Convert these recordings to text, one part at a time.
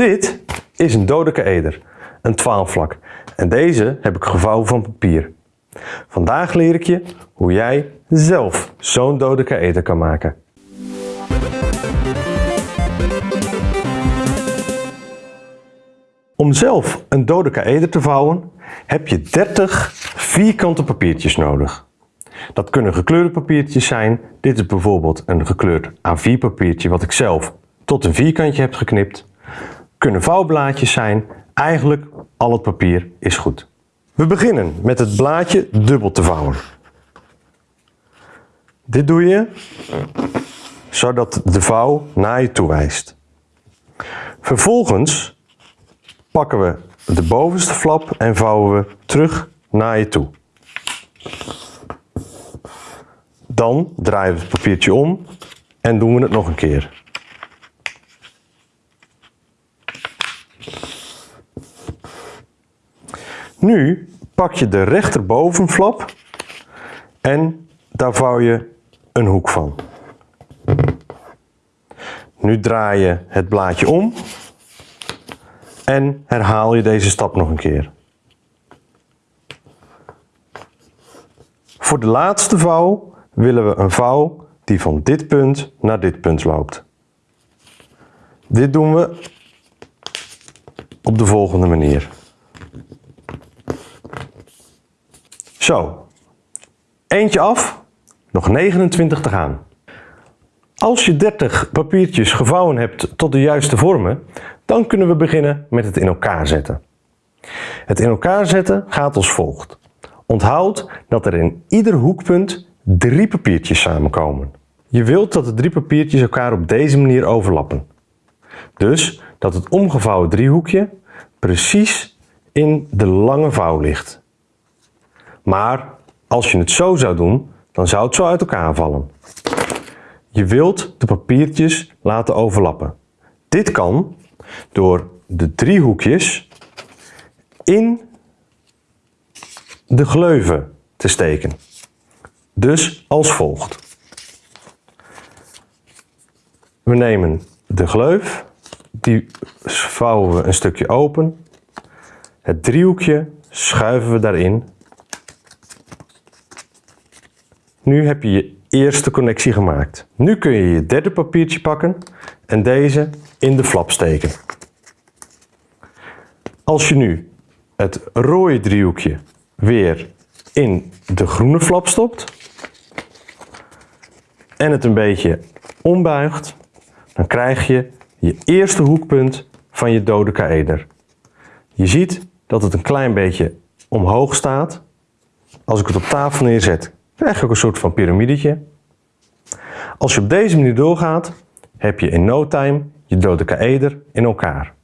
Dit is een dodecaeder, een 12 vlak. En deze heb ik gevouwen van papier. Vandaag leer ik je hoe jij zelf zo'n dodecaeder kan maken. Om zelf een dodecaeder te vouwen heb je 30 vierkante papiertjes nodig. Dat kunnen gekleurde papiertjes zijn. Dit is bijvoorbeeld een gekleurd A4 papiertje wat ik zelf tot een vierkantje heb geknipt. Kunnen vouwblaadjes zijn. Eigenlijk al het papier is goed. We beginnen met het blaadje dubbel te vouwen. Dit doe je zodat de vouw naar je toe wijst. Vervolgens pakken we de bovenste flap en vouwen we terug naar je toe. Dan draaien we het papiertje om en doen we het nog een keer. Nu pak je de rechterbovenflap en daar vouw je een hoek van. Nu draai je het blaadje om en herhaal je deze stap nog een keer. Voor de laatste vouw willen we een vouw die van dit punt naar dit punt loopt. Dit doen we op de volgende manier. Zo, eentje af, nog 29 te gaan. Als je 30 papiertjes gevouwen hebt tot de juiste vormen, dan kunnen we beginnen met het in elkaar zetten. Het in elkaar zetten gaat als volgt. Onthoud dat er in ieder hoekpunt drie papiertjes samenkomen. Je wilt dat de drie papiertjes elkaar op deze manier overlappen. Dus dat het omgevouwen driehoekje precies in de lange vouw ligt. Maar als je het zo zou doen, dan zou het zo uit elkaar vallen. Je wilt de papiertjes laten overlappen. Dit kan door de driehoekjes in de gleuven te steken. Dus als volgt. We nemen de gleuf, die vouwen we een stukje open. Het driehoekje schuiven we daarin. Nu heb je je eerste connectie gemaakt. Nu kun je je derde papiertje pakken en deze in de flap steken. Als je nu het rode driehoekje weer in de groene flap stopt en het een beetje ombuigt, dan krijg je je eerste hoekpunt van je dodecaeder. Je ziet dat het een klein beetje omhoog staat. Als ik het op tafel neerzet, krijg je ook een soort van piramidetje. Als je op deze manier doorgaat, heb je in no time je dodecaeder in elkaar.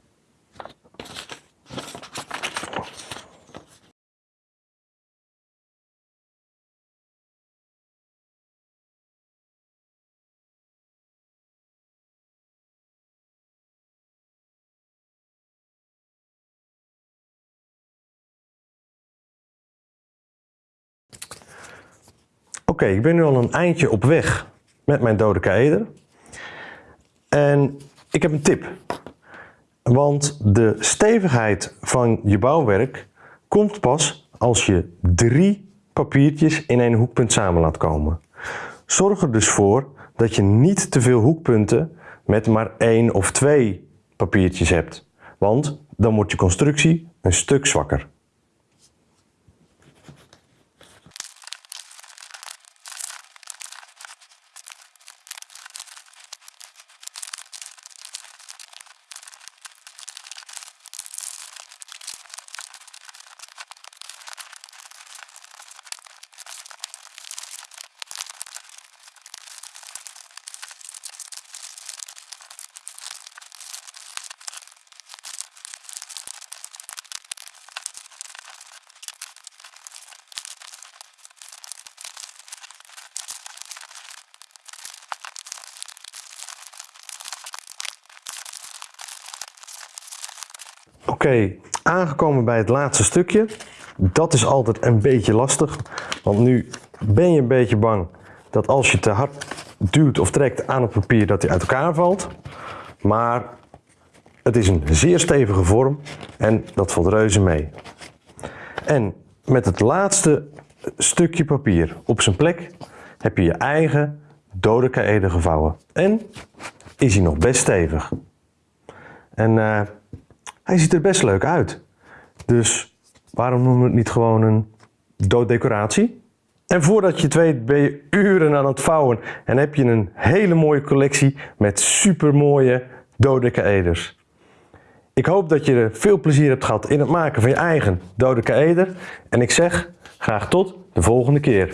Oké, ik ben nu al een eindje op weg met mijn dodecaeder. En ik heb een tip. Want de stevigheid van je bouwwerk komt pas als je drie papiertjes in één hoekpunt samen laat komen. Zorg er dus voor dat je niet te veel hoekpunten met maar één of twee papiertjes hebt. Want dan wordt je constructie een stuk zwakker. Oké, aangekomen bij het laatste stukje. Dat is altijd een beetje lastig, want nu ben je een beetje bang dat als je te hard duwt of trekt aan het papier dat hij uit elkaar valt. Maar Het is een zeer stevige vorm en dat valt reuze mee. En met het laatste stukje papier op zijn plek heb je je eigen dodecaëde gevouwen. En is hij nog best stevig. En eh, hij ziet er best leuk uit. Dus waarom noemen we het niet gewoon een dooddecoratie? En voordat je het weet ben je uren aan het vouwen en heb je een hele mooie collectie met supermooie dodecaeders. Ik hoop dat je er veel plezier hebt gehad in het maken van je eigen dodecaeder. En ik zeg graag tot de volgende keer.